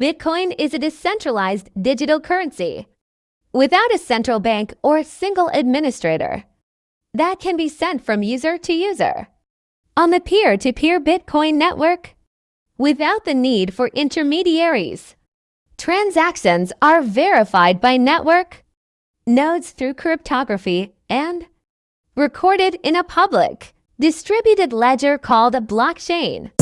Bitcoin is a decentralized digital currency without a central bank or single administrator that can be sent from user to user on the peer-to-peer Bitcoin network without the need for intermediaries. Transactions are verified by network nodes through cryptography and recorded in a public, distributed ledger called a blockchain.